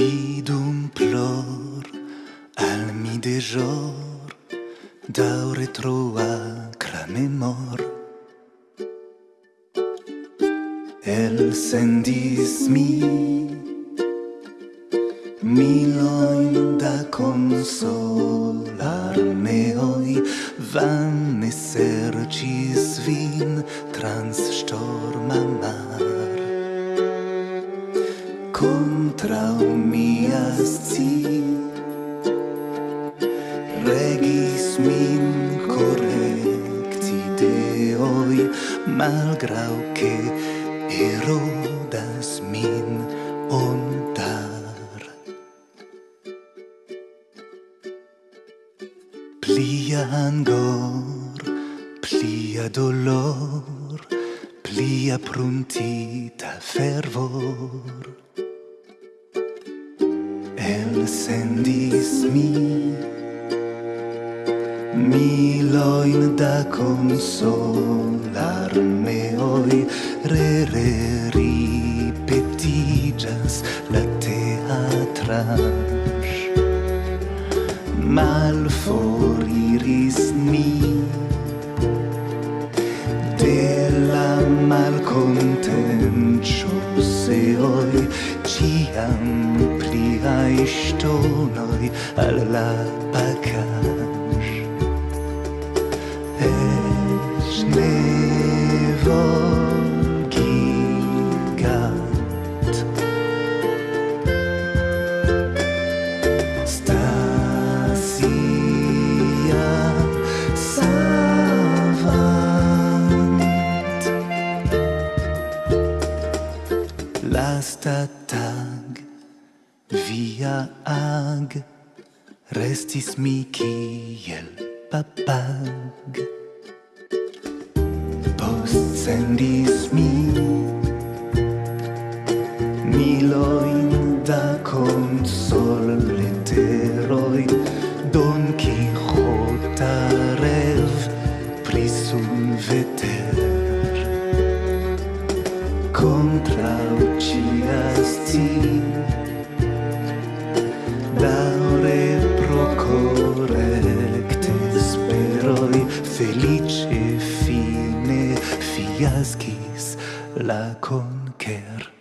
vidum plor al mi de jor daure troa cramemor el sendis mi miloin da consolar van vanne sercis vin trans storma mar contra mia sci. Regis min correcti deoi malgrau che erodas min ontar plia angor plia dolor plia pruntita fervor elsendis mi Miloin da consolarmeoi re re ripetigas la teatra mal foriris mi de la malcontentios muzeoj Ciam pliaj stonoi al la pakaĵ es ne volas Lasta tag via ag restis mi kiel papag. Post sendis mi miloin da consol leteroi Don Quixota rev prisum veter. Contrau cias ti Daure pro correcte Speroi felice fine Fiascis la conquer.